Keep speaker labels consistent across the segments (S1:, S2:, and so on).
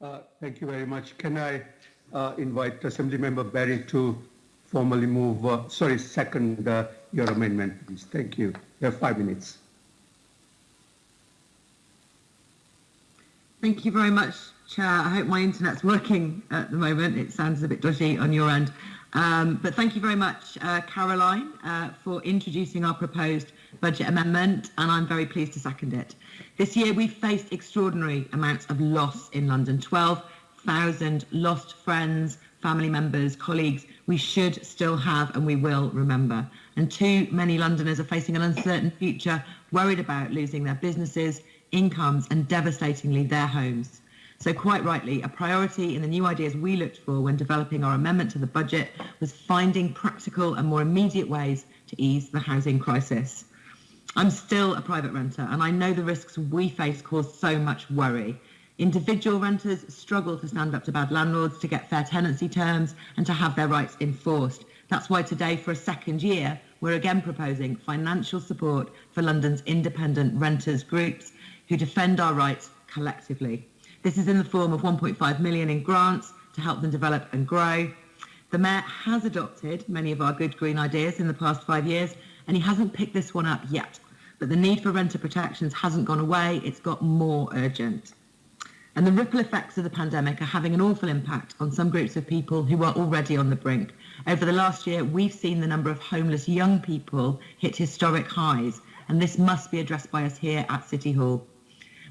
S1: Uh, thank you very much. Can I uh, invite Assembly Member Berry to formally move, uh, sorry, second uh, your amendment, please. Thank you. You have five minutes.
S2: Thank you very much, Chair. I hope my internet's working at the moment. It sounds a bit dodgy on your end. Um, but thank you very much, uh, Caroline, uh, for introducing our proposed budget amendment, and I'm very pleased to second it. This year, we've faced extraordinary amounts of loss in London 12,000 lost friends, family members, colleagues we should still have and we will remember. And too many Londoners are facing an uncertain future, worried about losing their businesses, incomes, and devastatingly their homes. So quite rightly, a priority in the new ideas we looked for when developing our amendment to the budget was finding practical and more immediate ways to ease the housing crisis. I'm still a private renter and I know the risks we face cause so much worry. Individual renters struggle to stand up to bad landlords, to get fair tenancy terms and to have their rights enforced. That's why today, for a second year, we're again proposing financial support for London's independent renters groups who defend our rights collectively. This is in the form of 1.5 million in grants to help them develop and grow. The Mayor has adopted many of our good green ideas in the past five years, and he hasn't picked this one up yet. But the need for renter protections hasn't gone away, it's got more urgent. And the ripple effects of the pandemic are having an awful impact on some groups of people who are already on the brink. Over the last year, we've seen the number of homeless young people hit historic highs, and this must be addressed by us here at City Hall.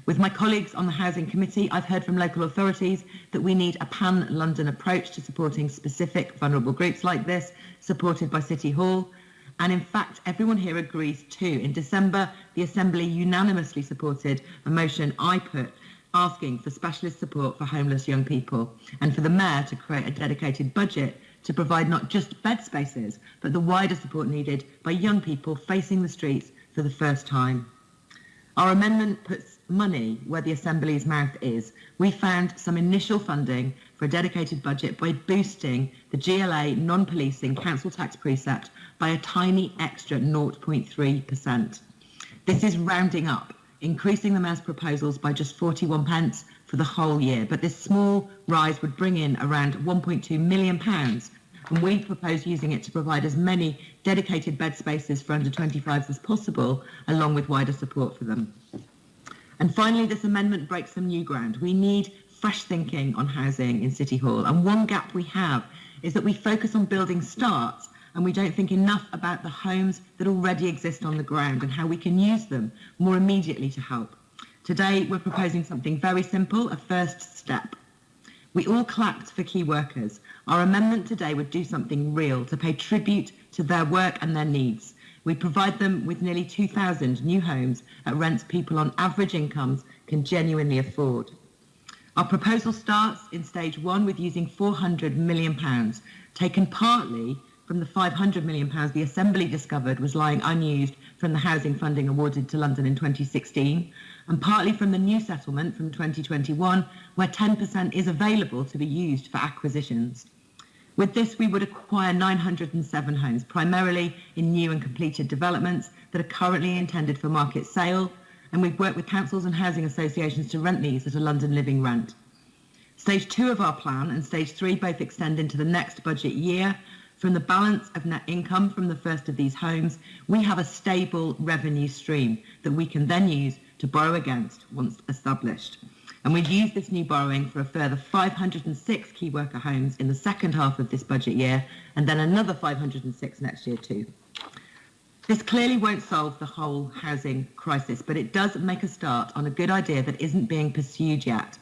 S2: With my colleagues on the Housing Committee, I've heard from local authorities that we need a pan-London approach to supporting specific vulnerable groups like this, supported by City Hall. And in fact, everyone here agrees too. In December, the Assembly unanimously supported a motion I put asking for specialist support for homeless young people and for the Mayor to create a dedicated budget to provide not just bed spaces, but the wider support needed by young people facing the streets for the first time. Our amendment puts money where the Assembly's mouth is. We found some initial funding for a dedicated budget by boosting the GLA non-policing council tax precept by a tiny extra 0.3%. This is rounding up, increasing the Mayor's proposals by just 41 pence for the whole year. But this small rise would bring in around 1.2 million pounds and we propose using it to provide as many dedicated bed spaces for under 25s as possible, along with wider support for them. And finally, this amendment breaks some new ground. We need fresh thinking on housing in City Hall. And one gap we have is that we focus on building starts and we don't think enough about the homes that already exist on the ground and how we can use them more immediately to help. Today, we're proposing something very simple, a first step. We all clapped for key workers, our amendment today would do something real to pay tribute to their work and their needs. We provide them with nearly 2,000 new homes at rents people on average incomes can genuinely afford. Our proposal starts in stage one with using 400 million pounds, taken partly from the 500 million pounds the Assembly discovered was lying unused from the housing funding awarded to London in 2016, and partly from the new settlement from 2021, where 10% is available to be used for acquisitions. With this, we would acquire 907 homes, primarily in new and completed developments that are currently intended for market sale, and we've worked with councils and housing associations to rent these at a London living rent. Stage two of our plan and stage three both extend into the next budget year. From the balance of net income from the first of these homes, we have a stable revenue stream that we can then use to borrow against once established. And we've used this new borrowing for a further 506 key worker homes in the second half of this budget year, and then another 506 next year too. This clearly won't solve the whole housing crisis, but it does make a start on a good idea that isn't being pursued yet.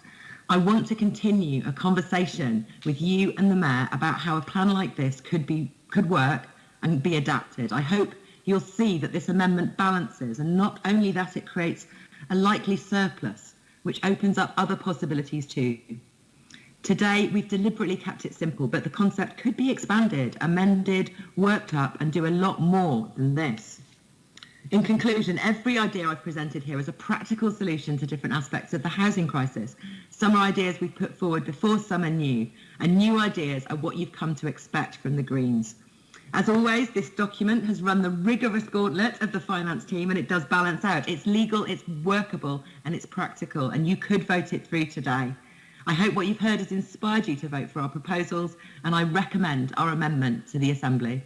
S2: I want to continue a conversation with you and the Mayor about how a plan like this could, be, could work and be adapted. I hope you'll see that this amendment balances, and not only that, it creates a likely surplus which opens up other possibilities too. Today, we've deliberately kept it simple, but the concept could be expanded, amended, worked up, and do a lot more than this. In conclusion, every idea I've presented here is a practical solution to different aspects of the housing crisis. Some are ideas we've put forward before, some are new, and new ideas are what you've come to expect from the Greens. As always, this document has run the rigorous gauntlet of the finance team and it does balance out. It's legal, it's workable, and it's practical, and you could vote it through today. I hope what you've heard has inspired you to vote for our proposals, and I recommend our amendment to the Assembly.